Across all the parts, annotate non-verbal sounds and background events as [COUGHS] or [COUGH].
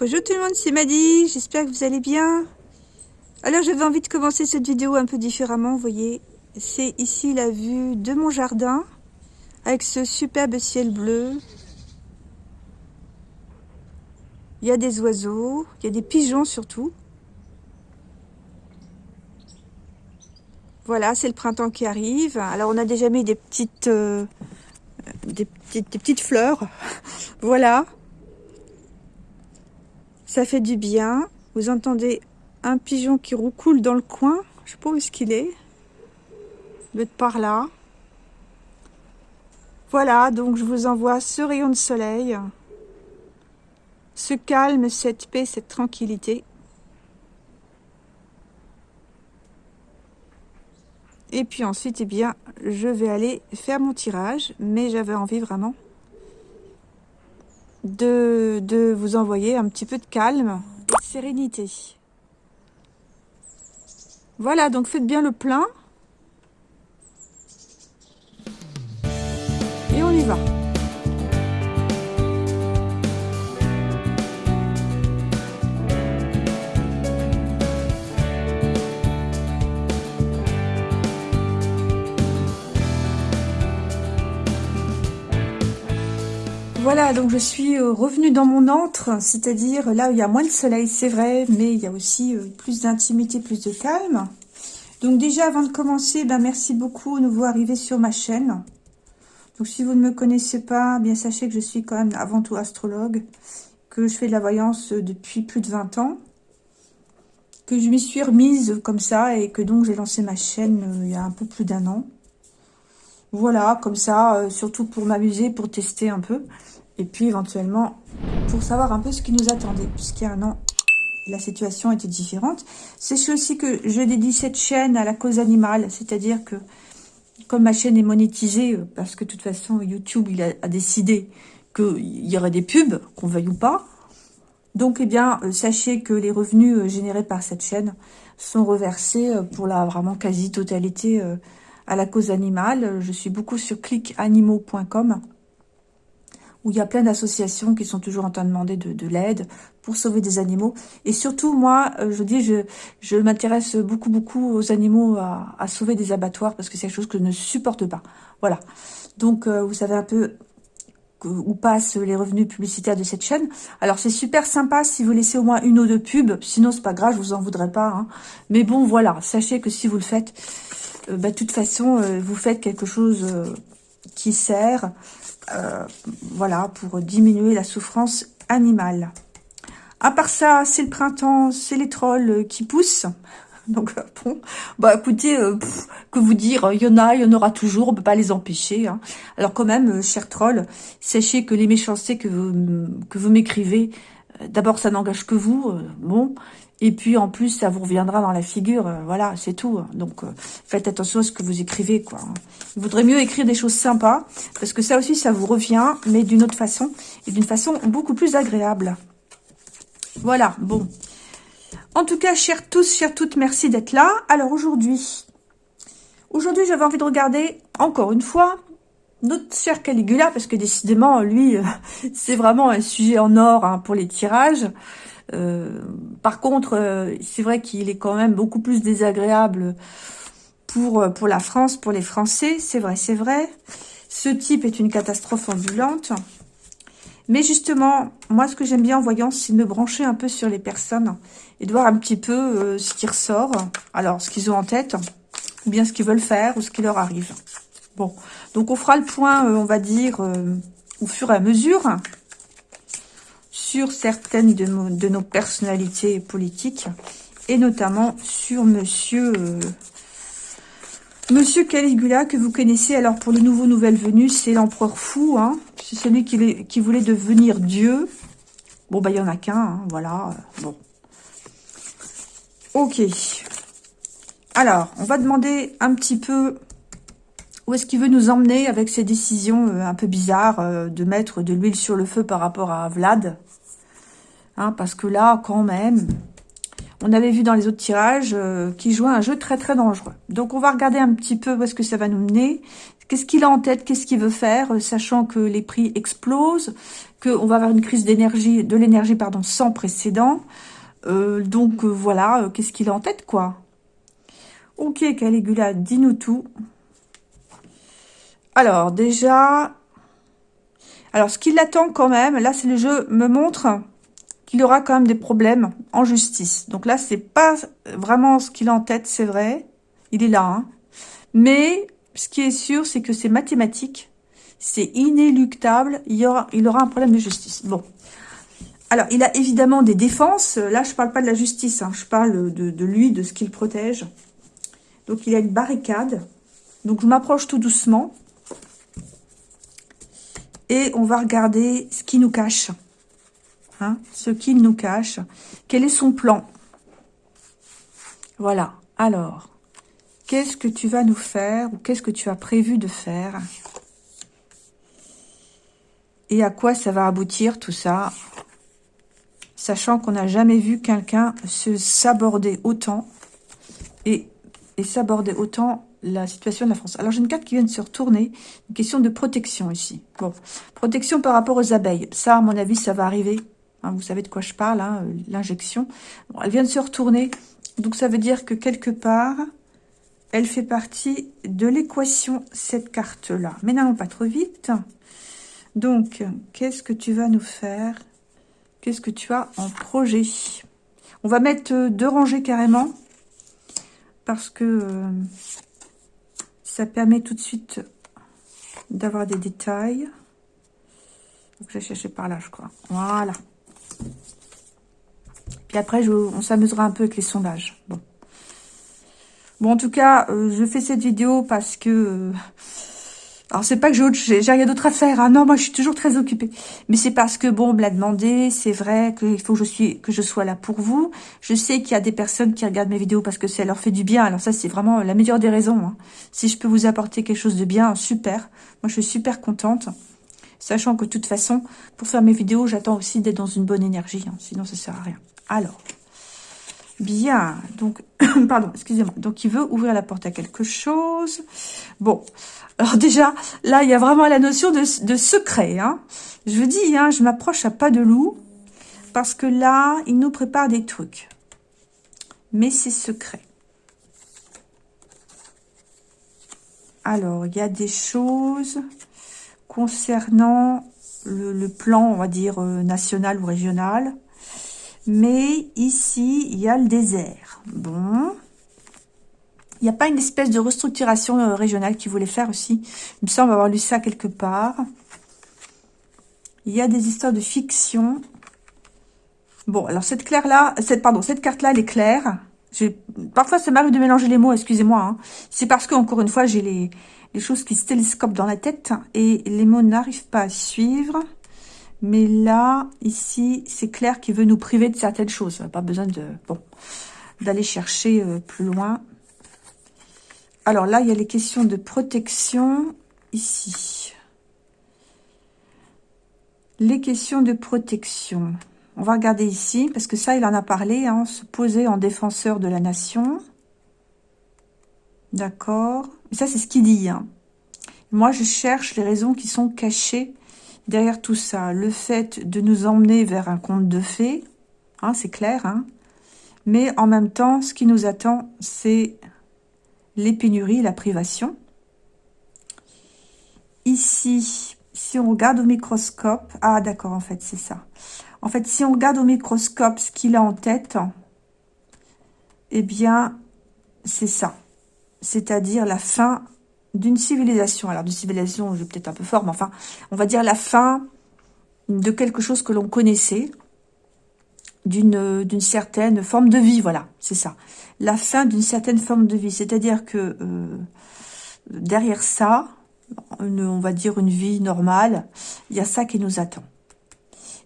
Bonjour tout le monde, c'est Maddy, j'espère que vous allez bien. Alors j'avais envie de commencer cette vidéo un peu différemment, vous voyez. C'est ici la vue de mon jardin, avec ce superbe ciel bleu. Il y a des oiseaux, il y a des pigeons surtout. Voilà, c'est le printemps qui arrive. Alors on a déjà mis des petites, euh, des petites, des petites fleurs. [LAUGHS] voilà. Ça fait du bien. Vous entendez un pigeon qui roucoule dans le coin. Je sais pas où est-ce qu'il est. Être par là. Voilà, donc je vous envoie ce rayon de soleil. Ce calme, cette paix, cette tranquillité. Et puis ensuite, eh bien, je vais aller faire mon tirage. Mais j'avais envie vraiment de, de vous envoyer un petit peu de calme de sérénité. Voilà, donc faites bien le plein. Et on y va. Voilà, donc je suis euh, revenue dans mon antre, c'est-à-dire là où il y a moins de soleil, c'est vrai, mais il y a aussi euh, plus d'intimité, plus de calme. Donc déjà, avant de commencer, ben merci beaucoup, nouveau arrivé sur ma chaîne. Donc si vous ne me connaissez pas, bien sachez que je suis quand même avant tout astrologue, que je fais de la voyance euh, depuis plus de 20 ans, que je m'y suis remise comme ça et que donc j'ai lancé ma chaîne il y a un peu plus d'un an. Voilà, comme ça, surtout pour m'amuser, pour tester un peu. Et puis éventuellement, pour savoir un peu ce qui nous attendait, puisqu'il y a un an, la situation était différente. Sachez aussi que je dédie cette chaîne à la cause animale, c'est-à-dire que comme ma chaîne est monétisée, euh, parce que de toute façon YouTube il a, décidé qu'il y aurait des pubs, qu'on veuille ou pas, donc eh bien euh, sachez que les revenus euh, générés par cette chaîne sont reversés pour la vraiment quasi-totalité à la cause animale. Je suis beaucoup sur clickanimaux.com où il y a plein d'associations qui sont toujours en train de demander de, l'aide pour sauver des animaux. Et surtout, moi, euh, je dis, je, m'intéresse beaucoup, beaucoup aux animaux à, sauver des abattoirs parce que c'est quelque chose que je ne supporte pas. Voilà. Donc, euh, vous savez un peu où passent les revenus publicitaires de cette chaîne. Alors, c'est super sympa si vous laissez au moins une ou deux pubs. Sinon, c'est pas grave, je vous en voudrais pas. Hein. Mais bon, voilà. Sachez que si vous le faites, euh, bah, de toute façon, vous faites quelque chose qui sert euh, voilà, pour diminuer la souffrance animale. À part ça, c'est le printemps, c'est les trolls qui poussent. [LAUGHS] Donc euh, bon, bah écoutez, euh, que vous dire, il y en a, il y en aura toujours, on peut pas les empêcher. Hein. Alors quand même, chers trolls, sachez que les méchancetés que vous, que vous m'écrivez, d'abord ça n'engage que vous, bon, et puis, en plus, ça vous reviendra dans la figure. Euh, voilà, c'est tout. Donc, euh, faites attention à ce que vous écrivez. quoi. Il vaudrait mieux écrire des choses sympas, parce que ça aussi, ça vous revient, mais d'une autre façon, et d'une façon beaucoup plus agréable. Voilà, bon. En tout cas, chers tous, chers toutes, merci d'être là. Alors, aujourd'hui, aujourd'hui, j'avais envie de regarder, encore une fois, notre cher Caligula, parce que décidément, lui, [LAUGHS] c'est vraiment un sujet en or hein, pour les tirages. Euh, par contre, euh, c'est vrai qu'il est quand même beaucoup plus désagréable pour, euh, pour la France, pour les Français. C'est vrai, c'est vrai. Ce type est une catastrophe ambulante. Mais justement, moi, ce que j'aime bien en voyant, c'est de me brancher un peu sur les personnes et de voir un petit peu ce qui ressort. Alors, ce qu'ils ont en tête, ou bien ce qu'ils veulent faire, ou ce qui leur arrive. Bon, donc on fera le point, on va dire, au fur et à mesure sur certaines de, nos personnalités politiques et notamment sur monsieur euh, monsieur Caligula que vous connaissez. Alors pour le nouveau nouvelle venu, c'est l'empereur fou, hein. c'est celui qui, qui, voulait devenir Dieu. Bon bah il y en a qu'un, hein, voilà. Bon. Ok. Alors, on va demander un petit peu où est-ce qu'il veut nous emmener avec ces décisions euh, un peu bizarres euh, de mettre de l'huile sur le feu par rapport à Vlad. Hein, parce que là, quand même, on avait vu dans les autres tirages euh, qu'il jouait un jeu très très dangereux. Donc on va regarder un petit peu où est-ce que ça va nous mener, Qu'est-ce qu'il a en tête? Qu'est-ce qu'il veut faire? Euh, Sachant que les prix explosent, qu'on va avoir une crise d'énergie, de l'énergie pardon, sans précédent. Euh, donc voilà, qu'est-ce qu'il a en tête quoi? Ok Caligula, dis-nous tout. Alors déjà, alors ce qui l'attend quand même, là c'est le jeu me montre qu'il aura quand même des problèmes en justice. Donc là c'est pas vraiment ce qu'il a en tête, c'est vrai, il est là. Hein. Mais ce qui est sûr, c'est que c'est mathématique, c'est inéluctable, il, aura un problème de justice. Bon. Alors, il a évidemment des défenses. Là, je parle pas de la justice, hein. je parle de, de lui, de ce qu'il protège. Donc, il a une barricade. Donc, je m'approche tout doucement. Et on va regarder ce qui nous cache. Hein, ce qu'il nous cache. Quel est son plan? Voilà. Alors, Qu'est-ce que tu vas nous faire ou qu'est-ce que tu as prévu de faire? Et à quoi ça va aboutir tout ça? Sachant qu'on n'a jamais vu quelqu'un se s'aborder autant et, s'aborder autant la situation de la France. Alors, j'ai une carte qui vient de se retourner. Une question de protection ici. Bon, protection par rapport aux abeilles. Ça, à mon avis, ça va arriver. Hein, vous savez de quoi je parle, hein, l'injection. elle vient de se retourner. Donc, ça veut dire que quelque part, elle fait partie de l'équation, cette carte-là. Mais n'allons pas trop vite. Donc, qu'est-ce que tu vas nous faire? Qu'est-ce que tu as en projet? On va mettre euh, deux rangées carrément, parce que euh, ça permet tout de suite d'avoir des détails. Donc, je vais chercher par là, je crois. Voilà. Puis après, on s'amusera un peu avec les sondages. Bon. En tout cas, euh, je fais cette vidéo parce que... Euh, alors, c'est pas que j'ai rien d'autre à faire. Hein. Non, moi, je suis toujours très occupée. Mais c'est parce que, bon, on me l'a demandé. C'est vrai qu'il faut que je, suis, que je sois là pour vous. Je sais qu'il y a des personnes qui regardent mes vidéos parce que ça leur fait du bien. Alors ça, c'est vraiment la meilleure des raisons. Hein. Si je peux vous apporter quelque chose de bien, super. Moi, je suis super contente. Sachant que, de toute façon, pour faire mes vidéos, j'attends aussi d'être dans une bonne énergie. Hein. Sinon, ça sert à rien. Alors... Bien, donc, [COUGHS] pardon, excusez-moi. Donc, il veut ouvrir la porte à quelque chose. Bon, alors déjà, là, il y a vraiment la notion de, secret. Hein. Je vous dis, hein, je m'approche à pas de loup, parce que là, il nous prépare des trucs. Mais c'est secret. Alors, il y a des choses concernant le plan, on va dire, euh, national ou régional. Mais ici, il y a le désert. Bon. Il n'y a pas une espèce de restructuration euh, régionale qui voulait faire aussi. Il me semble avoir lu ça quelque part. Il y a des histoires de fiction. Bon, alors cette claire-là, cette, pardon, cette carte-là, elle est claire. Parfois, ça m'arrive de mélanger les mots, excusez-moi. Hein. C'est parce que, encore une fois, j'ai les, choses qui se télescopent dans la tête et les mots n'arrivent pas à suivre. Mais là, ici, c'est clair qu'il veut nous priver de certaines choses. Pas besoin de bon d'aller chercher euh, plus loin. Alors là, il y a les questions de protection ici. Les questions de protection. On va regarder ici, parce que ça, il en a parlé, hein, se poser en défenseur de la nation. D'accord Ça, c'est ce qu'il dit. Hein. Moi, je cherche les raisons qui sont cachées derrière tout ça, le fait de nous emmener vers un conte de fées, hein, c'est clair, mais en même temps, ce qui nous attend, c'est les pénuries, la privation. Ici, si on regarde au microscope, ah d'accord, en fait, c'est ça. En fait, si on regarde au microscope ce qu'il a en tête, eh bien, c'est ça. C'est-à-dire la fin d'une civilisation. Alors, de civilisation, j'ai peut-être un peu fort, mais enfin, on va dire la fin de quelque chose que l'on connaissait, d'une d'une certaine forme de vie, voilà, c'est ça. La fin d'une certaine forme de vie, c'est-à-dire que euh, derrière ça, on va dire une vie normale, il y a ça qui nous attend.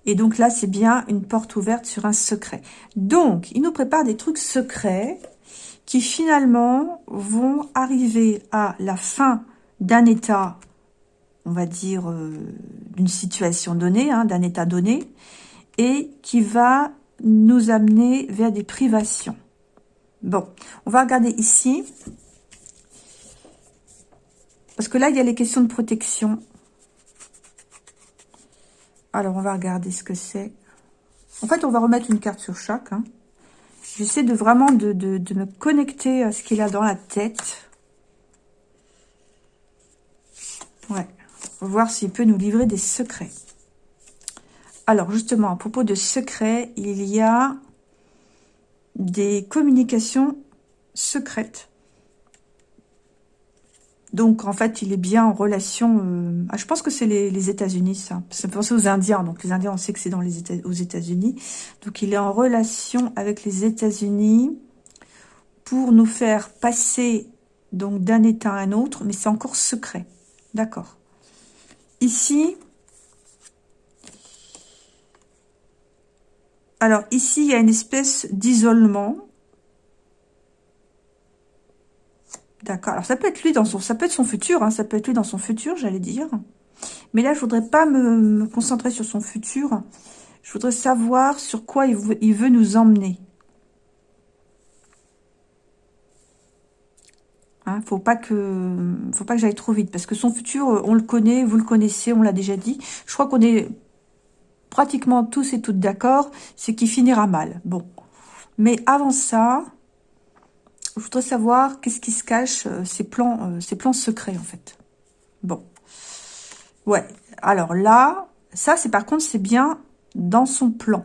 Et donc là, c'est bien une porte ouverte sur un secret. Donc, il nous prépare des trucs secrets qui finalement vont arriver à la fin d'un état, on va dire, euh, d'une situation donnée, hein, d'un état donné, et qui va nous amener vers des privations. Bon, on va regarder ici. Parce que là, il y a les questions de protection. Alors, on va regarder ce que c'est. En fait, on va remettre une carte sur chaque. Hein. J'essaie de vraiment de, de, me connecter à ce qu'il a dans la tête. Ouais. Voir s'il peut nous livrer des secrets. Alors, justement, à propos de secrets, il y a des communications secrètes. Donc, en fait, il est bien en relation... Euh, ah, je pense que c'est les, États-Unis, ça. Ça penser aux Indiens. Donc, les Indiens, on sait que c'est dans les États, aux États-Unis. Donc, il est en relation avec les États-Unis pour nous faire passer donc d'un état à un autre, mais c'est encore secret. D'accord. Ici, alors ici, il y a une espèce d'isolement D'accord. Alors, ça peut être lui dans son... Ça son futur, hein. ça peut être lui dans son futur, j'allais dire. Mais là, je voudrais pas me, concentrer sur son futur. Je voudrais savoir sur quoi il veut, il nous emmener. Hein, faut pas que, faut pas que j'aille trop vite parce que son futur, on le connaît, vous le connaissez, on l'a déjà dit. Je crois qu'on est pratiquement tous et toutes d'accord, c'est qu'il finira mal. Bon, mais avant ça, je voudrais savoir qu'est-ce qui se cache, euh, ces plans, euh, ces plans secrets, en fait. Bon. Ouais. Alors là, ça, c'est par contre, c'est bien dans son plan.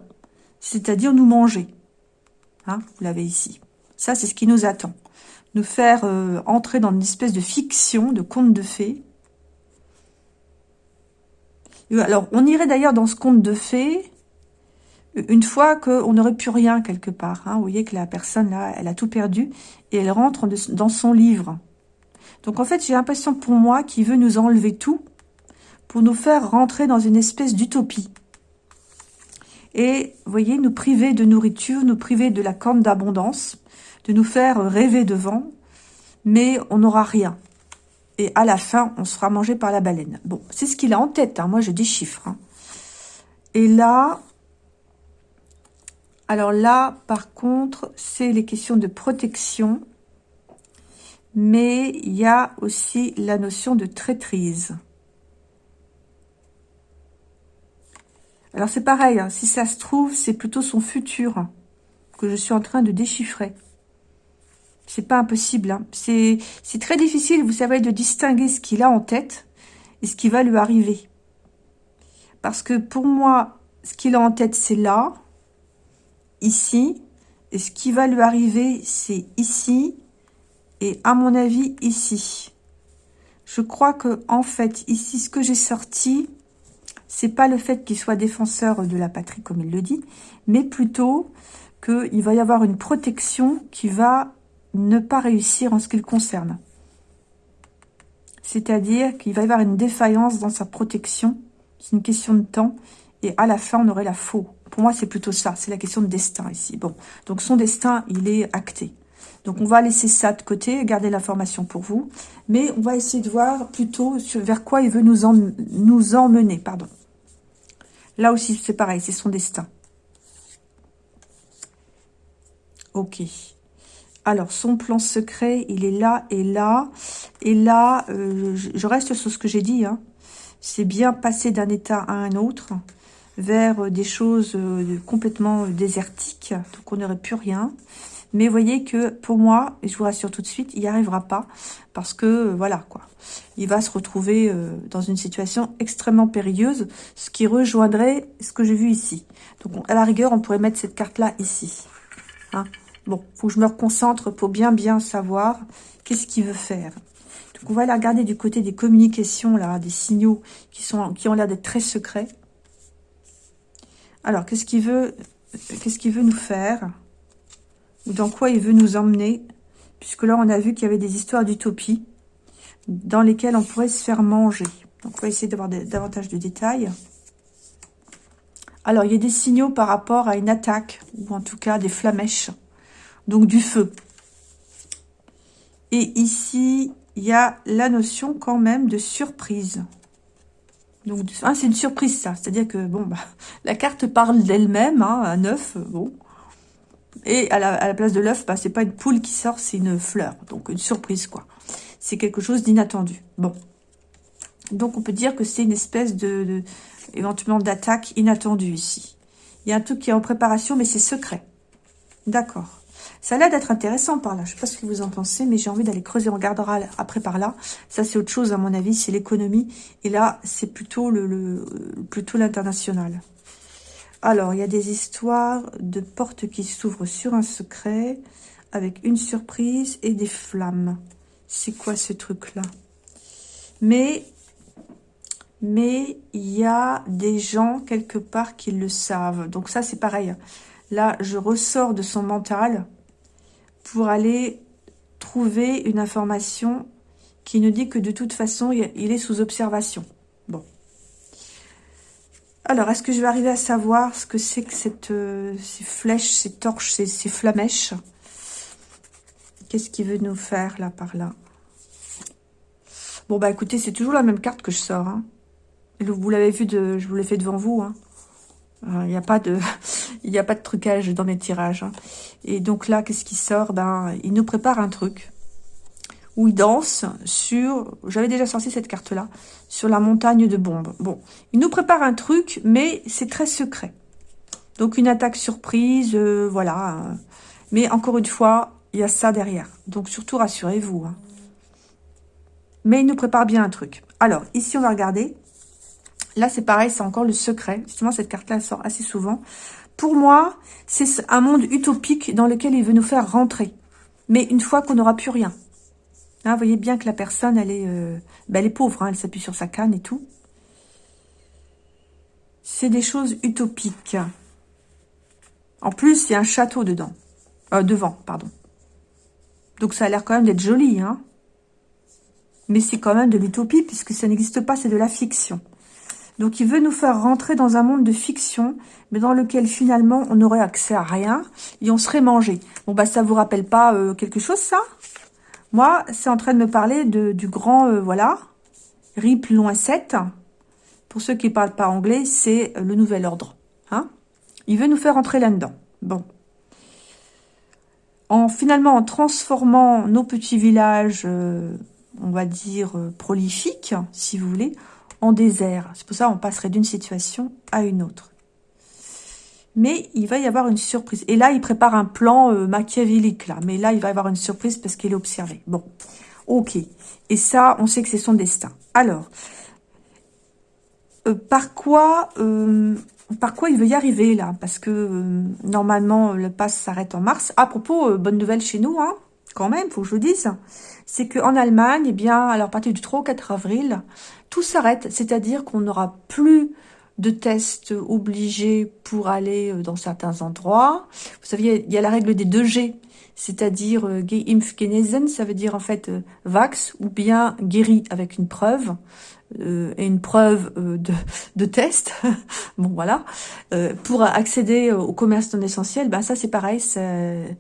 C'est-à-dire nous manger. Hein, vous l'avez ici. Ça, c'est ce qui nous attend. Nous faire euh, entrer dans une espèce de fiction, de conte de fées. Alors, on irait d'ailleurs dans ce conte de fées une fois qu'on n'aurait plus rien quelque part. Hein, vous voyez que la personne, là, elle a tout perdu et elle rentre dans son livre. Donc, en fait, j'ai l'impression pour moi qu'il veut nous enlever tout pour nous faire rentrer dans une espèce d'utopie. Et, vous voyez, nous priver de nourriture, nous priver de la corne d'abondance, de nous faire rêver devant, mais on n'aura rien. Et à la fin, on sera mangé par la baleine. Bon, c'est ce qu'il a en tête. Hein. Moi, je déchiffre. Hein. Et là, alors là, par contre, c'est les questions de protection. Mais il y a aussi la notion de traîtrise. Alors c'est pareil, hein, si ça se trouve, c'est plutôt son futur que je suis en train de déchiffrer. C'est pas impossible. Hein. C'est très difficile, vous savez, de distinguer ce qu'il a en tête et ce qui va lui arriver. Parce que pour moi, ce qu'il a en tête, c'est là ici. Et ce qui va lui arriver, c'est ici. Et à mon avis, ici. Je crois que en fait, ici, ce que j'ai sorti, c'est pas le fait qu'il soit défenseur de la patrie, comme il le dit, mais plutôt qu'il va y avoir une protection qui va ne pas réussir en ce qui le concerne. C'est-à-dire qu'il va y avoir une défaillance dans sa protection. C'est une question de temps. Et à la fin, on aurait la faux. Pour moi, c'est plutôt ça. C'est la question de destin ici. Bon, donc son destin, il est acté. Donc, on va laisser ça de côté, garder l'information pour vous. Mais on va essayer de voir plutôt vers quoi il veut nous, emmener. Pardon. Là aussi, c'est pareil, c'est son destin. Ok. Alors, son plan secret, il est là et là. Et là, euh, je reste sur ce que j'ai dit. Hein. C'est bien passer d'un état à un autre vers des choses euh, complètement désertiques, donc on n'aurait plus rien. Mais voyez que pour moi, et je vous rassure tout de suite, il n'y arrivera pas parce que euh, voilà quoi, il va se retrouver euh, dans une situation extrêmement périlleuse, ce qui rejoindrait ce que j'ai vu ici. Donc à la rigueur, on pourrait mettre cette carte là ici. Hein bon, faut que je me reconcentre pour bien bien savoir qu'est-ce qu'il veut faire. Donc on va aller regarder du côté des communications là, des signaux qui sont qui ont l'air d'être très secrets. Alors, qu'est-ce qu'il veut, qu'est-ce qu'il veut nous faire? Ou dans quoi il veut nous emmener? Puisque là, on a vu qu'il y avait des histoires d'utopie dans lesquelles on pourrait se faire manger. Donc, on va essayer d'avoir davantage de détails. Alors, il y a des signaux par rapport à une attaque, ou en tout cas des flamèches, donc du feu. Et ici, il y a la notion quand même de surprise. Donc, ah, c'est une surprise, ça. C'est-à-dire que, bon, bah, [LAUGHS] la carte parle d'elle-même, hein, un œuf, bon. Et à la, place de l'œuf, bah, c'est pas une poule qui sort, c'est une fleur. Donc, une surprise, quoi. c'est quelque chose d'inattendu. Bon. Donc, on peut dire que c'est une espèce de, éventuellement d'attaque inattendue ici. Il y a un truc qui est en préparation, mais c'est secret. D'accord. Ça a l'air d'être intéressant par là. Je ne sais pas ce que vous en pensez, mais j'ai envie d'aller creuser. On regardera après par là. Ça, c'est autre chose, à mon avis. C'est l'économie. Et là, c'est plutôt le, plutôt l'international. Alors, il y a des histoires de portes qui s'ouvrent sur un secret avec une surprise et des flammes. C'est quoi ce truc-là? Mais, mais il y a des gens quelque part qui le savent. Donc ça, c'est pareil. Là, je ressors de son mental pour aller trouver une information qui nous dit que de toute façon, il est sous observation. Bon. Alors, est-ce que je vais arriver à savoir ce que c'est que cette, euh, ces flèches, ces torches, ces, ces flamèches? Qu'est-ce qu'il veut nous faire, là, par là? Bon, bah, écoutez, c'est toujours la même carte que je sors. Hein. Vous l'avez vu, de, je vous l'ai fait devant vous. Hein. Il n'y a pas de, [LAUGHS] il n'y a pas de trucage dans mes tirages. Hein. Et donc là, qu'est-ce qui sort? Ben, il nous prépare un truc où il danse sur, j'avais déjà sorti cette carte-là, sur la montagne de bombes. Bon, il nous prépare un truc, mais c'est très secret. Donc une attaque surprise, euh, voilà. Mais encore une fois, il y a ça derrière. Donc surtout, rassurez-vous. Hein. Mais il nous prépare bien un truc. Alors, ici, on va regarder. Là, c'est pareil, c'est encore le secret. Justement, cette carte-là, sort assez souvent. Pour moi, c'est un monde utopique dans lequel il veut nous faire rentrer. Mais une fois qu'on n'aura plus rien. Vous voyez bien que la personne, elle est, euh, ben, elle est pauvre. Hein, elle s'appuie sur sa canne et tout. C'est des choses utopiques. En plus, il y a un château dedans. Euh, devant, pardon. Donc, ça a l'air quand même d'être joli. Hein Mais c'est quand même de l'utopie puisque ça n'existe pas, c'est de la fiction. Donc, il veut nous faire rentrer dans un monde de fiction, mais dans lequel, finalement, on n'aurait accès à rien et on serait mangé. Bon, bah, ça vous rappelle pas euh, quelque chose, ça? Moi, c'est en train de me parler de, du grand, euh, voilà, RIP loin 7. Pour ceux qui parlent pas anglais, c'est le nouvel ordre. Hein? Il veut nous faire rentrer là-dedans. Bon. En, finalement, en transformant nos petits villages, euh, on va dire, prolifiques, si vous voulez, désert. C'est pour ça qu'on passerait d'une situation à une autre. Mais il va y avoir une surprise. Et là, il prépare un plan euh, machiavélique, là. Mais là, il va y avoir une surprise parce qu'il est observé. Bon, ok. Et ça, on sait que c'est son destin. Alors, euh, par quoi... Euh, par quoi il veut y arriver, là? Parce que, normalement, le pass s'arrête en mars. À propos, bonne nouvelle chez nous, hein quand même, faut que je vous dise, c'est qu'en Allemagne, eh bien, alors à partir du 3 au 4 avril, tout s'arrête, c'est-à-dire qu'on n'aura plus de tests obligés pour aller euh, dans certains endroits. Vous savez, il y a la règle des 2 G, c'est-à-dire euh, geimpf genesen, ça veut dire en fait euh, vax, ou bien guéri avec une preuve, et une preuve de, de test. [LAUGHS] bon, voilà. pour accéder au commerce non essentiel, ben ça c'est pareil, c'est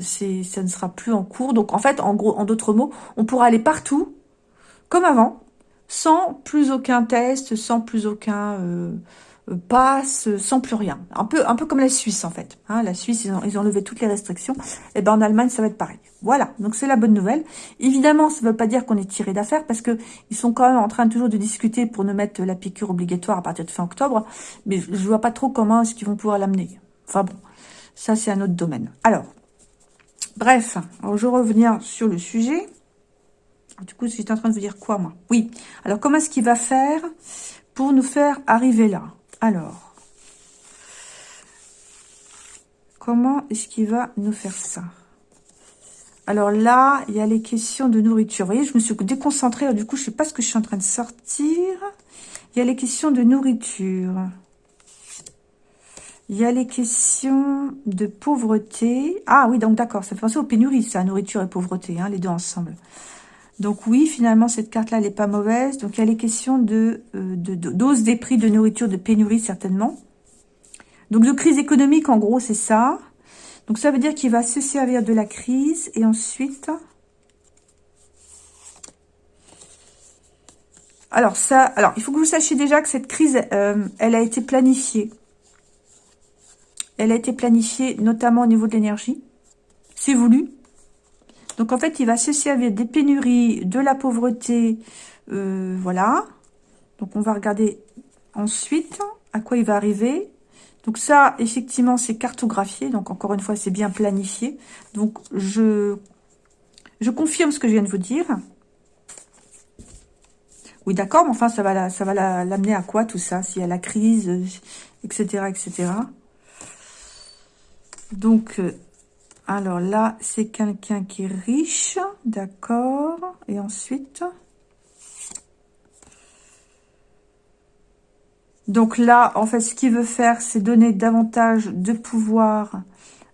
ça ne sera plus en cours. Donc en fait, en gros, en d'autres mots, on pourra aller partout, comme avant, sans plus aucun test, sans plus aucun euh, euh, passe, sans plus rien. Un peu, comme la Suisse en fait. Hein, la Suisse, ils ont, ils ont levé toutes les restrictions. Et eh ben en Allemagne, ça va être pareil. Voilà, donc c'est la bonne nouvelle. Évidemment, ça ne veut pas dire qu'on est tiré d'affaire parce que ils sont quand même en train toujours de discuter pour nous mettre la piqûre obligatoire à partir de fin octobre. Mais je vois pas trop comment est-ce qu'ils vont pouvoir l'amener. Enfin bon, ça c'est un autre domaine. Alors, bref, je vais revenir sur le sujet. Du coup, j'étais en train de vous dire quoi, moi? Oui. Alors, comment est-ce qu'il va faire pour nous faire arriver là? Alors, comment est-ce qu'il va nous faire ça? Alors là, il y a les questions de nourriture. Vous voyez, je me suis déconcentrée. du coup, je ne sais pas ce que je suis en train de sortir. Il y a les questions de nourriture. Il y a les questions de pauvreté. Ah oui, donc d'accord, ça fait penser aux pénuries, ça, nourriture et pauvreté, hein, les deux ensemble. Donc oui, finalement, cette carte-là, elle n'est pas mauvaise. Donc il y a les questions de, euh, dose des prix de nourriture, de pénurie certainement. Donc de crise économique, en gros, c'est ça. Donc ça veut dire qu'il va se servir de la crise et ensuite... Alors ça, alors il faut que vous sachiez déjà que cette crise, euh, elle a été planifiée. Elle a été planifiée notamment au niveau de l'énergie. C'est voulu. Donc en fait, il va se servir des pénuries, de la pauvreté, euh, voilà. Donc on va regarder ensuite à quoi il va arriver. Donc ça, effectivement, c'est cartographié. Donc encore une fois, c'est bien planifié. Donc je, je confirme ce que je viens de vous dire. Oui, d'accord, mais enfin, ça va l'amener à quoi tout ça S'il y a la crise, etc., etc. Donc, euh, alors là, c'est quelqu'un qui est riche, d'accord. Et ensuite... Donc là, en fait, ce qu'il veut faire, c'est donner davantage de pouvoir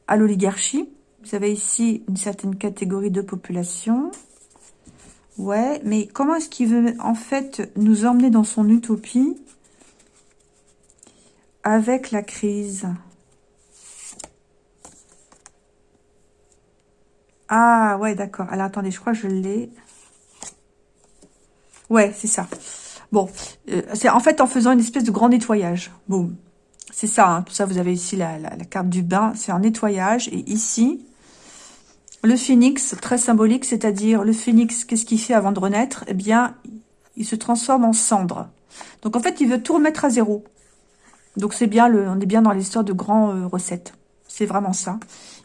à l'oligarchie. Vous avez ici une certaine catégorie de population. Ouais, mais comment est-ce qu'il veut, en fait, nous emmener dans son utopie avec la crise? Ah, ouais, d'accord. Alors, attendez, je crois que je l'ai. Ouais, c'est ça. Bon, euh, c'est en fait en faisant une espèce de grand nettoyage. Boum. C'est ça, hein. tout ça, vous avez ici la, la, carte du bain, c'est un nettoyage. Et ici, le phénix, très symbolique, c'est-à-dire le phénix, qu'est-ce qu'il fait avant de renaître? Eh bien, il se transforme en cendre. Donc en fait, il veut tout remettre à zéro. Donc c'est bien, le, on est bien dans l'histoire de grands euh, recettes. C'est vraiment ça.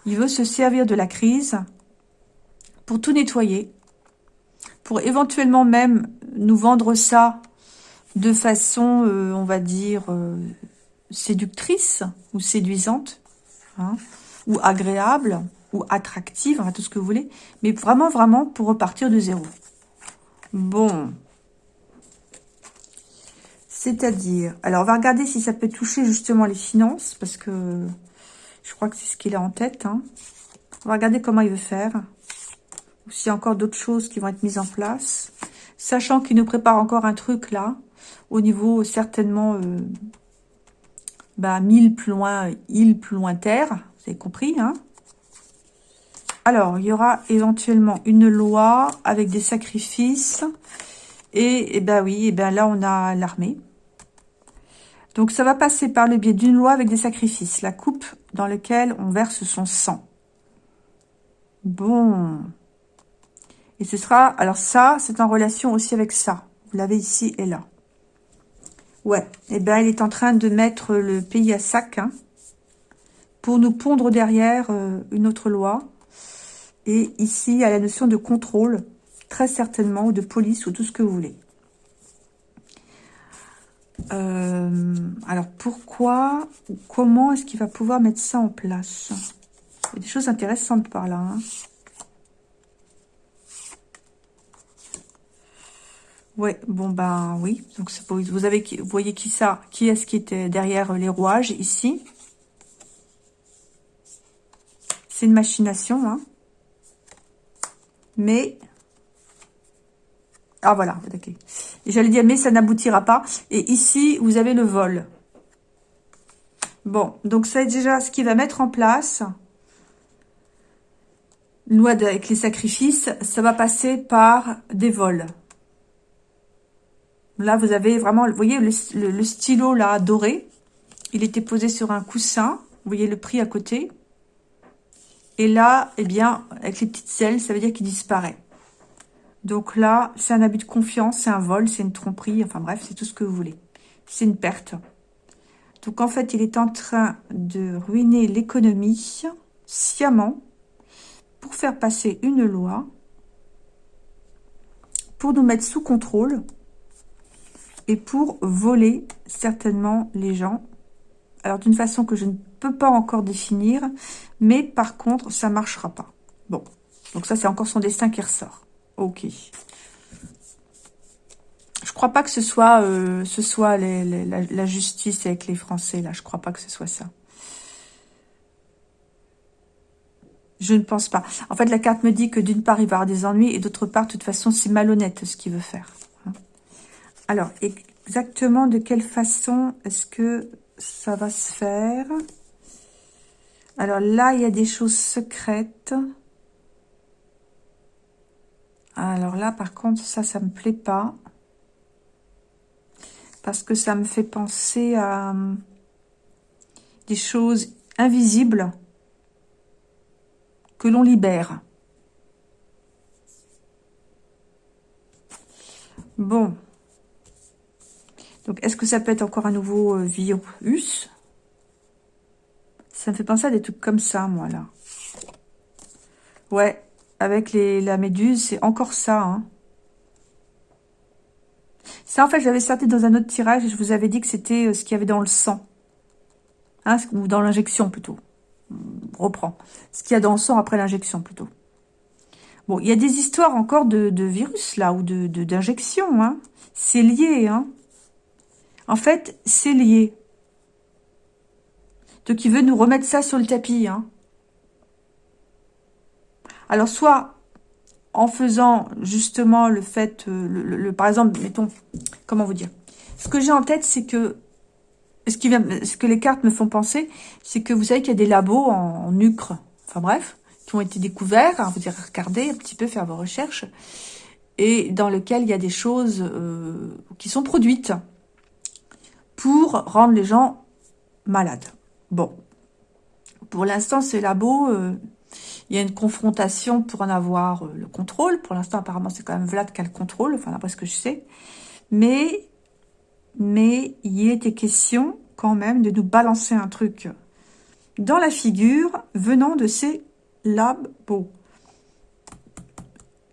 Il veut se servir de la crise pour tout nettoyer, pour éventuellement même nous vendre ça de façon, euh, on va dire, euh, séductrice ou séduisante, hein, ou agréable, ou attractive, tout ce que vous voulez, mais vraiment, vraiment pour repartir de zéro. Bon. C'est-à-dire, alors on va regarder si ça peut toucher justement les finances, parce que je crois que c'est ce qu'il a en tête. Hein. On va regarder comment il veut faire ou s'il y a encore d'autres choses qui vont être mises en place. Sachant qu'il nous prépare encore un truc là, au niveau certainement euh, bah, mille plus loin, île plus loin terre, vous avez compris, hein Alors, il y aura éventuellement une loi avec des sacrifices. Et, et ben oui, et ben là on a l'armée. Donc ça va passer par le biais d'une loi avec des sacrifices. La coupe dans laquelle on verse son sang. Bon. Et ce sera... Alors ça, c'est en relation aussi avec ça. Vous l'avez ici et là. Ouais. Eh bien, il est en train de mettre le pays à sac. Hein, pour nous pondre derrière euh, une autre loi. Et ici, il y a la notion de contrôle. Très certainement. Ou de police ou tout ce que vous voulez. Euh, alors, pourquoi comment est-ce qu'il va pouvoir mettre ça en place? Il y a des choses intéressantes par là. Hein. Ouais, bon ben oui. Donc vous avez vous voyez qui ça Qui est-ce qui était derrière les rouages ici? C'est une machination, hein. Mais ah voilà, ok. J'allais dire mais ça n'aboutira pas. Et ici vous avez le vol. Bon, donc ça est déjà ce qu'il va mettre en place. Loi avec les sacrifices, ça va passer par des vols. Là, vous avez vraiment, vous voyez le, stylo là doré. Il était posé sur un coussin. Vous voyez le prix à côté. Et là, eh bien, avec les petites ailes, ça veut dire qu'il disparaît. Donc là, c'est un abus de confiance, c'est un vol, c'est une tromperie. Enfin bref, c'est tout ce que vous voulez. C'est une perte. Donc en fait, il est en train de ruiner l'économie sciemment pour faire passer une loi pour nous mettre sous contrôle et pour voler certainement les gens. Alors d'une façon que je ne peux pas encore définir, mais par contre ça marchera pas. Bon, donc ça c'est encore son destin qui ressort. Ok. Je crois pas que ce soit, euh, ce soit la, justice avec les Français là. Je crois pas que ce soit ça. Je ne pense pas. En fait, la carte me dit que d'une part, il va avoir des ennuis et d'autre part, de toute façon, c'est malhonnête ce qu'il veut faire. Alors, exactement de quelle façon est-ce que ça va se faire? Alors là, il y a des choses secrètes. Alors là, par contre, ça, ça me plaît pas. Parce que ça me fait penser à hum, des choses invisibles que l'on libère. Bon. Donc, est-ce que ça peut être encore un nouveau euh, virus? Ça me fait penser à des trucs comme ça, moi, là. Ouais, avec les, la méduse, c'est encore ça, hein. Ça, en fait, j'avais sorti dans un autre tirage et je vous avais dit que c'était euh, ce qu'il y avait dans le sang. Hein, ou dans l'injection, plutôt. On reprend. Ce qu'il y a dans le sang après l'injection, plutôt. Bon, il y a des histoires encore de, virus, là, ou de d'injection, hein. C'est lié, hein. En fait, c'est lié. Donc, il veut nous remettre ça sur le tapis, hein. Alors, soit en faisant justement le fait, euh, le, par exemple, mettons, comment vous dire Ce que j'ai en tête, c'est que ce, qui vient, ce que les cartes me font penser, c'est que vous savez qu'il y a des labos en, en Ucre, enfin bref, qui ont été découverts, hein, vous irez regarder un petit peu, faire vos recherches, et dans lequel il y a des choses euh, qui sont produites pour rendre les gens malades. Bon, pour l'instant, ces labos, euh, il y a une confrontation pour en avoir euh, le contrôle. Pour l'instant, apparemment, c'est quand même Vlad qui a le contrôle, enfin, d'après ce que je sais. Mais, mais il était question quand même de nous balancer un truc dans la figure venant de ces labos.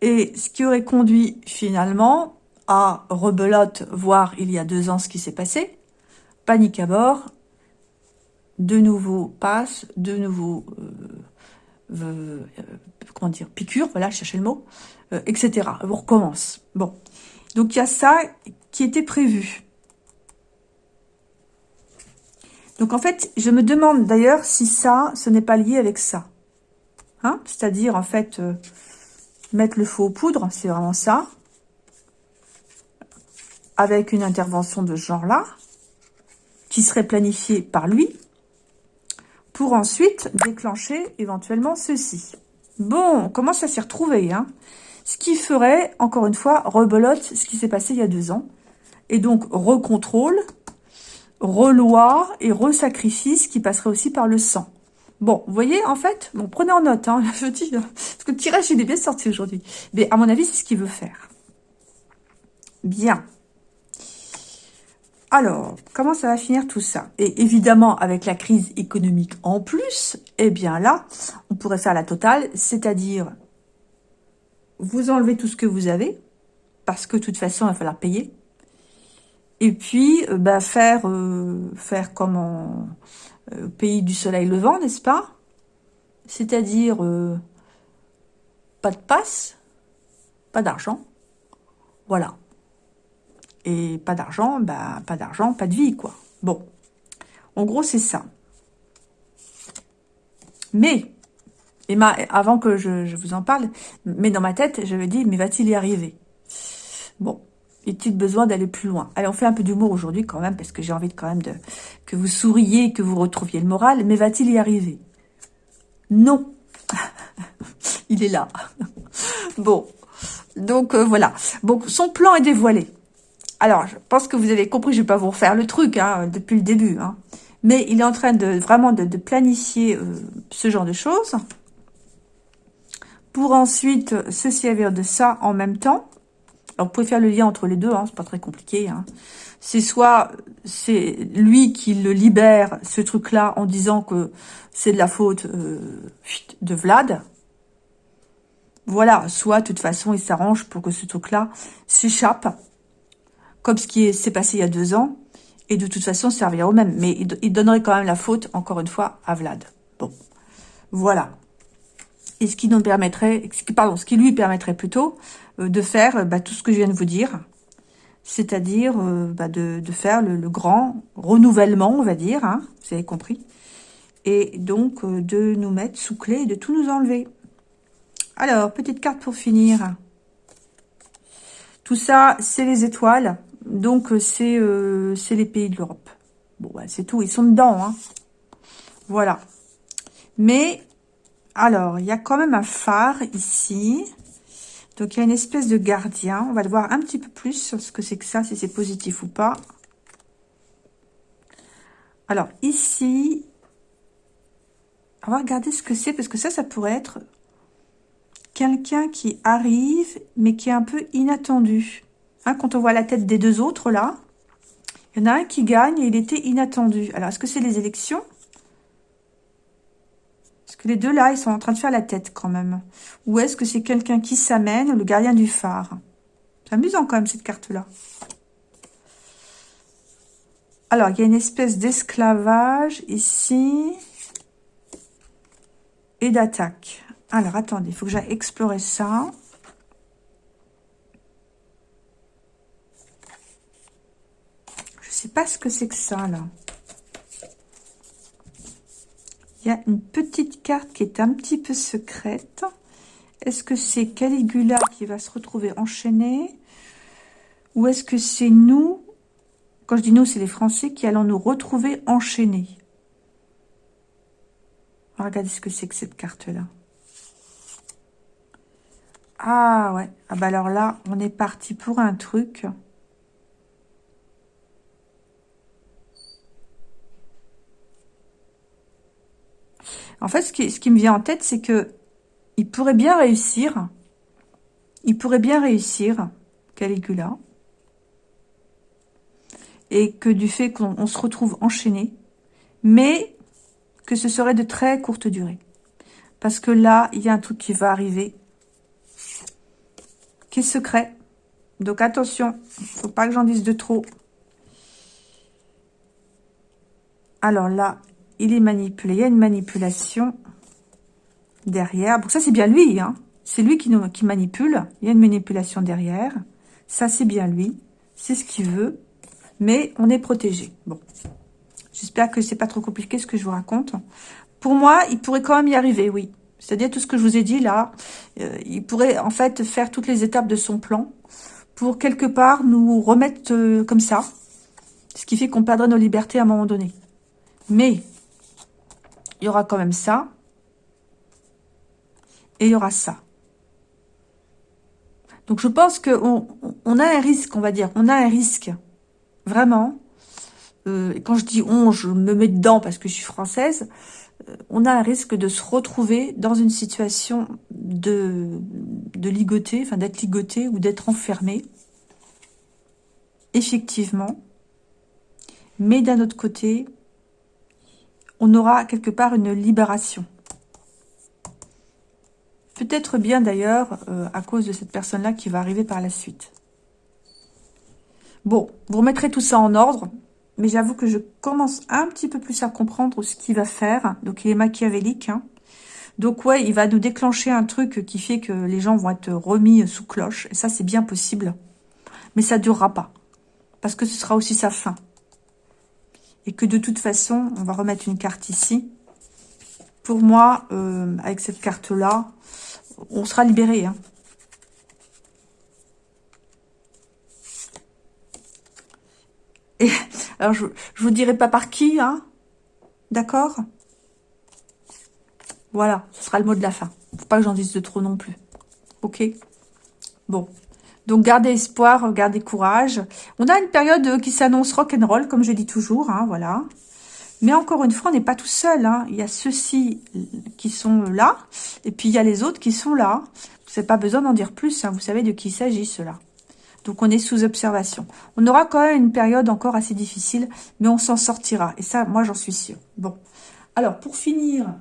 Et ce qui aurait conduit finalement à rebelote, voir il y a deux ans ce qui s'est passé, panique à bord, de nouveaux passes, de nouveaux euh, euh, comment dire, piqûre, voilà, chercher le mot, euh, etc. On recommence. Bon. Donc, il y a ça qui était prévu. Donc, en fait, je me demande d'ailleurs si ça, ce n'est pas lié avec ça. Hein? C'est-à-dire, en fait, mettre le feu aux poudres, c'est vraiment ça. Avec une intervention de ce genre-là, serait planifiée par lui, pour ensuite déclencher éventuellement ceci. Bon, on commence à s'y retrouver. Hein? Ce qui ferait, encore une fois, rebelote ce qui s'est passé il y a deux ans. Et donc, recontrôle, reloi et resacrifice qui passerait aussi par le sang. Bon, voyez, en fait, bon, prenez en note, hein, [LAUGHS] je dis, parce que le tirage, il est bien sorti aujourd'hui. Mais à mon avis, c'est ce qu'il veut faire. Bien. Alors, comment ça va finir tout ça? Et évidemment, avec la crise économique en plus, eh bien là, on pourrait faire la totale, c'est-à-dire vous enlevez tout ce que vous avez, parce que de toute façon, il va falloir payer. Et puis, euh, bah, faire, euh, faire comme en euh, pays du soleil levant, n'est-ce pas? C'est-à-dire, pas de passe, pas d'argent. Voilà. Et pas d'argent, bah, pas d'argent, pas de vie, quoi. Bon. En gros, c'est ça. Mais, et avant que je, vous en parle, mais dans ma tête, je me dis, mais va-t-il y arriver? Bon, est-il besoin d'aller plus loin? Allez, on fait un peu d'humour aujourd'hui quand même, parce que j'ai envie de, quand même de que vous souriez, que vous retrouviez le moral, mais va-t-il y arriver? Non [LAUGHS] Il est là. [LAUGHS] bon, donc euh, voilà. Bon, son plan est dévoilé. Alors, je pense que vous avez compris, je ne vais pas vous refaire le truc hein, depuis le début. Hein. Mais il est en train de vraiment de, planifier euh, ce genre de choses pour ensuite se servir de ça en même temps. Alors, vous pouvez faire le lien entre les deux, hein, c'est pas très compliqué. Hein. C'est soit c'est lui qui le libère, ce truc-là, en disant que c'est de la faute euh, de Vlad. Voilà, soit de toute façon, il s'arrange pour que ce truc-là s'échappe comme ce qui s'est passé il y a deux ans, et de toute façon servir au même. Mais il, donnerait quand même la faute, encore une fois, à Vlad. Bon, voilà. Et ce qui nous permettrait, pardon, ce qui lui permettrait plutôt euh, de faire euh, bah, tout ce que je viens de vous dire, c'est-à-dire euh, bah, de, faire le, grand renouvellement, on va dire, hein, vous avez compris, et donc de nous mettre sous clé et de tout nous enlever. Alors, petite carte pour finir. Tout ça, c'est les étoiles. Donc, euh, euh, c'est les pays de l'Europe. Bon, bah, c'est tout. Ils sont dedans. Hein. Voilà. Mais, alors, il y a quand même un phare ici. Donc, il y a une espèce de gardien. On va le voir un petit peu plus sur ce que c'est que ça, si c'est positif ou pas. Alors, ici, on va regarder ce que c'est, parce que ça, ça pourrait être quelqu'un qui arrive, mais qui est un peu inattendu. Hein, quand on voit la tête des deux autres, là, il y en a un qui gagne et il était inattendu. Alors, est-ce que c'est les élections? Est-ce que les deux, là, ils sont en train de faire la tête, quand même? Ou est-ce que c'est quelqu'un qui s'amène, le gardien du phare? C'est amusant, quand même, cette carte-là. Alors, il y a une espèce d'esclavage ici et d'attaque. Alors, attendez, il faut que j'aille explorer ça. Sais pas ce que c'est que ça, là. Il y a une petite carte qui est un petit peu secrète. Est-ce que c'est Caligula qui va se retrouver enchaîné? Ou est-ce que c'est nous Quand je dis nous, c'est les Français qui allons nous retrouver enchaînés? Regardez ce que c'est que cette carte-là. Ah ouais. Ah bah alors là, on est parti pour un truc. En fait, ce qui, me vient en tête, c'est que il pourrait bien réussir. Il pourrait bien réussir, Caligula. Et que du fait qu'on se retrouve enchaîné. Mais que ce serait de très courte durée. Parce que là, il y a un truc qui va arriver qui est secret. Donc attention, faut pas que j'en dise de trop. Alors là, il est manipulé. Il y a une manipulation derrière. Donc ça, c'est bien lui. Hein. C'est lui qui manipule. Il y a une manipulation derrière. Ça, c'est bien lui. C'est ce qu'il veut. Mais on est protégé. Bon. J'espère que c'est pas trop compliqué ce que je vous raconte. Pour moi, il pourrait quand même y arriver, oui. C'est-à-dire tout ce que je vous ai dit là, euh, il pourrait en fait faire toutes les étapes de son plan pour quelque part nous remettre euh, comme ça, ce qui fait qu'on perdrait nos libertés à un moment donné. Mais il y aura quand même ça et il y aura ça. Donc je pense qu'on on a un risque, on va dire, on a un risque, vraiment. Euh, quand je dis on, je me mets dedans parce que je suis française, euh, on a un risque de se retrouver dans une situation de, de ligoter, enfin d'être ligoté ou d'être enfermé. Effectivement. Mais d'un autre côté, on aura quelque part une libération. Peut-être bien d'ailleurs euh, à cause de cette personne-là qui va arriver par la suite. Bon, vous remettrez tout ça en ordre mais j'avoue que je commence un petit peu plus à comprendre ce qu'il va faire. Donc, il est machiavélique. Hein. Donc, ouais, il va nous déclencher un truc qui fait que les gens vont être remis sous cloche. Et ça, c'est bien possible. Mais ça durera pas. Parce que ce sera aussi sa fin. Et que de toute façon, on va remettre une carte ici. Pour moi, euh, avec cette carte-là, on sera libéré. Hein. Et alors, je, je vous dirai pas par qui, hein D'accord? Voilà, ce sera le mot de la fin. Faut pas que j'en dise de trop non plus. Ok? Bon. Donc, gardez espoir, gardez courage. On a une période qui s'annonce rock'n'roll, comme je dis toujours, hein, voilà. Mais encore une fois, on n'est pas tout seul. Hein. Il y a ceux-ci qui sont là, et puis il y a les autres qui sont là. Vous n'avez pas besoin d'en dire plus, hein. vous savez de qui il s'agit, cela. Donc, on est sous observation. On aura quand même une période encore assez difficile, mais on s'en sortira. Et ça, moi, j'en suis sûre. Bon. Alors, pour finir,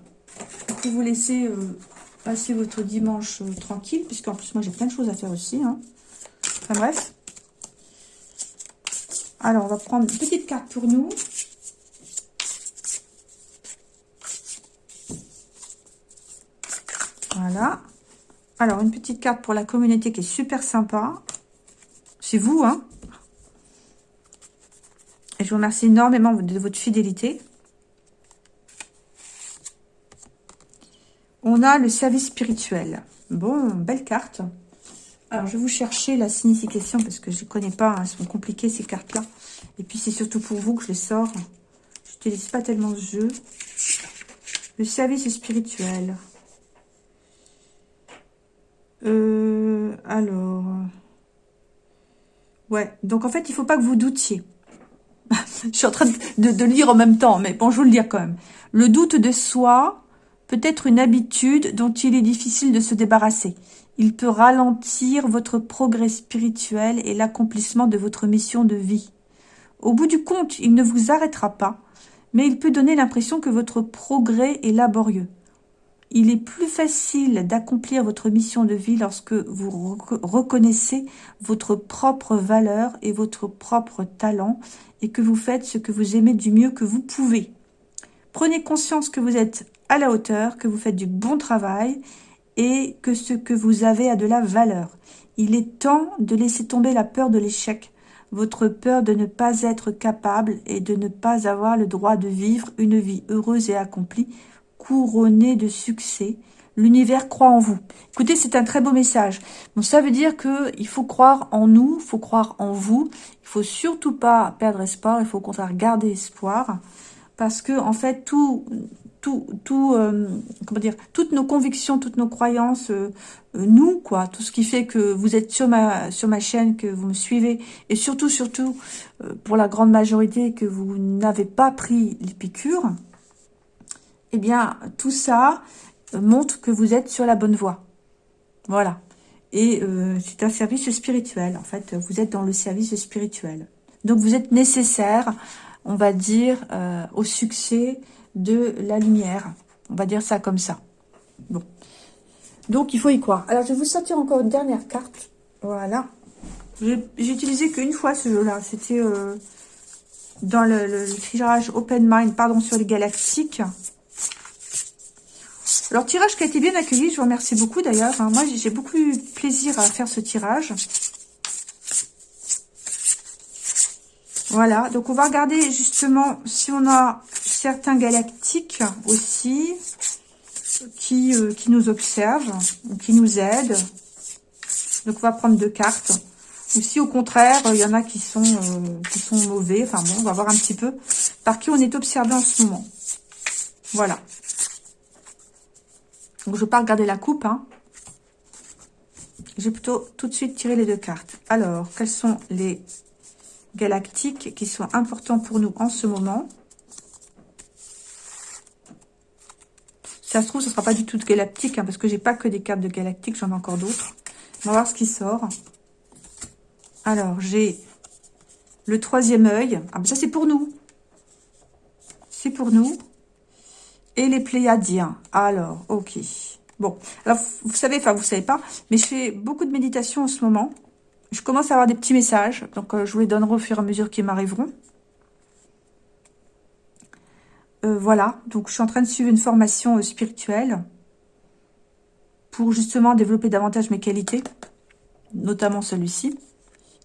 pour vous laisser euh, passer votre dimanche euh, tranquille, puisqu'en plus, moi, j'ai plein de choses à faire aussi. Enfin, bref. Alors, on va prendre une petite carte pour nous. Voilà. Alors, une petite carte pour la communauté qui est super sympa. C'est vous, hein Et je vous remercie énormément de votre fidélité. On a le service spirituel. Bon, belle carte. Alors, je vais vous chercher la signification parce que je ne connais pas. Hein, elles sont compliquées, ces cartes-là. Et puis, c'est surtout pour vous que je les sors. Je n'utilise pas tellement ce jeu. Le service spirituel. Euh, alors... Ouais, donc en fait, il faut pas que vous doutiez. [LAUGHS] je suis en train de, lire en même temps, mais bon, je vais le lire quand même. Le doute de soi peut être une habitude dont il est difficile de se débarrasser. Il peut ralentir votre progrès spirituel et l'accomplissement de votre mission de vie. Au bout du compte, il ne vous arrêtera pas, mais il peut donner l'impression que votre progrès est laborieux. Il est plus facile d'accomplir votre mission de vie lorsque vous reconnaissez votre propre valeur et votre propre talent et que vous faites ce que vous aimez du mieux que vous pouvez. Prenez conscience que vous êtes à la hauteur, que vous faites du bon travail et que ce que vous avez a de la valeur. Il est temps de laisser tomber la peur de l'échec, votre peur de ne pas être capable et de ne pas avoir le droit de vivre une vie heureuse et accomplie couronné de succès. L'univers croit en vous. Écoutez, c'est un très beau message. Bon, ça veut dire que il faut croire en nous, il faut croire en vous. Il faut surtout pas perdre espoir. Il faut au contraire garder espoir, parce que en fait, tout, euh, toutes nos convictions, toutes nos croyances, euh, euh, nous, quoi, tout ce qui fait que vous êtes sur ma, chaîne, que vous me suivez, et surtout, surtout, pour la grande majorité, que vous n'avez pas pris les piqûres, eh bien, tout ça montre que vous êtes sur la bonne voie. Voilà. Et c'est un service spirituel, en fait. Vous êtes dans le service spirituel. Donc, vous êtes nécessaire, on va dire, au succès de la lumière. On va dire ça comme ça. Bon. Donc, il faut y croire. Alors, je vais vous sortir encore une dernière carte. Voilà. J'ai utilisé qu'une fois ce jeu-là. C'était euh, dans le, tirage Open Mind, pardon, sur les galactiques. Alors, tirage qui a été bien accueilli, je vous remercie beaucoup d'ailleurs. moi, j'ai beaucoup eu plaisir à faire ce tirage. Voilà, donc on va regarder justement si on a certains galactiques aussi qui, euh, nous observent, qui nous aident. Donc on va prendre deux cartes. Ou si au contraire, il y en a qui sont, euh, qui sont mauvais. Enfin bon, on va voir un petit peu par qui on est observé en ce moment. Voilà. Donc, je ne vais pas regarder la coupe. Hein. Je vais plutôt tout de suite tirer les deux cartes. Alors, quels sont les galactiques qui sont importants pour nous en ce moment? Ça se trouve, ce ne sera pas du tout galactique, hein, parce que j'ai pas que des cartes de galactique, j'en ai encore d'autres. On va voir ce qui sort. Alors, j'ai le troisième œil. Ah, ça, c'est pour nous. C'est pour nous et les Pléiadiens. Alors, ok. Bon, alors vous savez, enfin vous savez pas, mais je fais beaucoup de méditation en ce moment. Je commence à avoir des petits messages, donc euh, je vous les donnerai au fur et à mesure qu'ils m'arriveront. Euh, voilà, donc je suis en train de suivre une formation euh, spirituelle pour justement développer davantage mes qualités, notamment celui-ci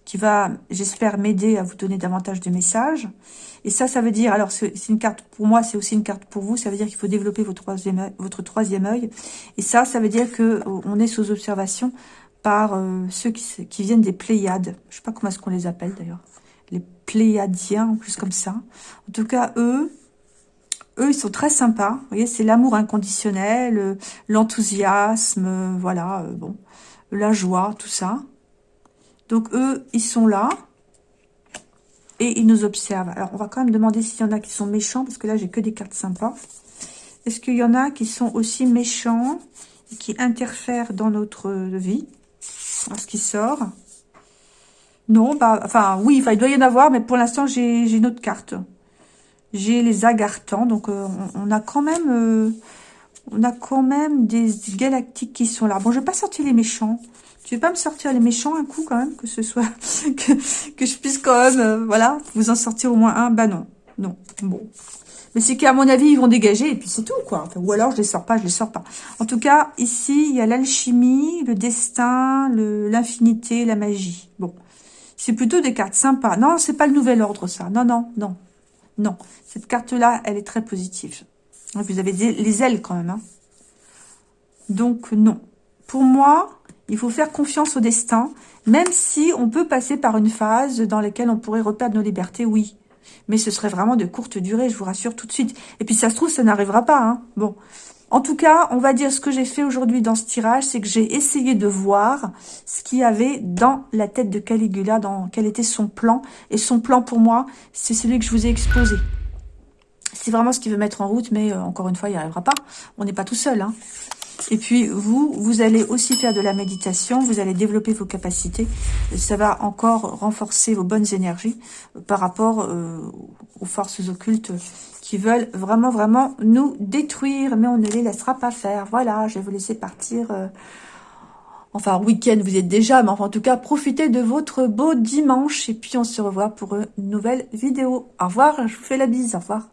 qui va, j'espère, m'aider à vous donner davantage de messages. Et ça, ça veut dire, alors c'est une carte pour moi, c'est aussi une carte pour vous, ça veut dire qu'il faut développer votre troisième, œil. Et ça, ça veut dire que euh, on est sous observation par ceux qui, qui, viennent des Pléiades. Je sais pas comment est-ce qu'on les appelle d'ailleurs. Les Pléiadiens, en plus comme ça. En tout cas, eux, eux, ils sont très sympas. Vous voyez, c'est l'amour inconditionnel, euh, l'enthousiasme, voilà, bon, la joie, tout ça. Donc, eux, ils sont là. Et ils nous observent. Alors, on va quand même demander s'il y en a qui sont méchants. Parce que là, j'ai que des cartes sympas. Est-ce qu'il y en a qui sont aussi méchants et qui interfèrent dans notre vie Alors, ce qui sort? Non, bah, enfin, oui, il doit y en avoir. Mais pour l'instant, j'ai une autre carte. J'ai les agartants. Donc, euh, on, a quand même... Euh, on a quand même des galactiques qui sont là. Bon, je vais pas sortir les méchants. Tu veux pas me sortir les méchants un coup quand même, que ce soit [LAUGHS] que, que je puisse quand même, euh, voilà, vous en sortir au moins un? Bah non, non, bon. Mais c'est qu'à mon avis, ils vont dégager et puis c'est tout, quoi. ou alors, je les sors pas, je les sors pas. En tout cas, ici, il y a l'alchimie, le destin, l'infinité, la magie. Bon, c'est plutôt des cartes sympas. Non, c'est pas le nouvel ordre, ça. Non, non, non, non. Cette carte-là, elle est très positive. Vous avez les ailes quand même. Hein. Donc, non. Pour moi, il faut faire confiance au destin, même si on peut passer par une phase dans laquelle on pourrait reperdre nos libertés, oui. Mais ce serait vraiment de courte durée, je vous rassure tout de suite. Et puis ça se trouve, ça n'arrivera pas. Hein. Bon. En tout cas, on va dire ce que j'ai fait aujourd'hui dans ce tirage, c'est que j'ai essayé de voir ce qu'il y avait dans la tête de Caligula, dans quel était son plan. Et son plan, pour moi, c'est celui que je vous ai exposé. C'est vraiment ce qu'il veut mettre en route, mais euh, encore une fois, il n'y arrivera pas. On n'est pas tout seul. Hein. Et puis, vous, vous allez aussi faire de la méditation, vous allez développer vos capacités. Ça va encore renforcer vos bonnes énergies par rapport euh, aux forces occultes qui veulent vraiment, vraiment nous détruire. Mais on ne les laissera pas faire. Voilà, je vais vous laisser partir... Euh, enfin, week-end, vous êtes déjà, mais en tout cas, profitez de votre beau dimanche. Et puis, on se revoit pour une nouvelle vidéo. Au revoir, je vous fais la bise. Au revoir.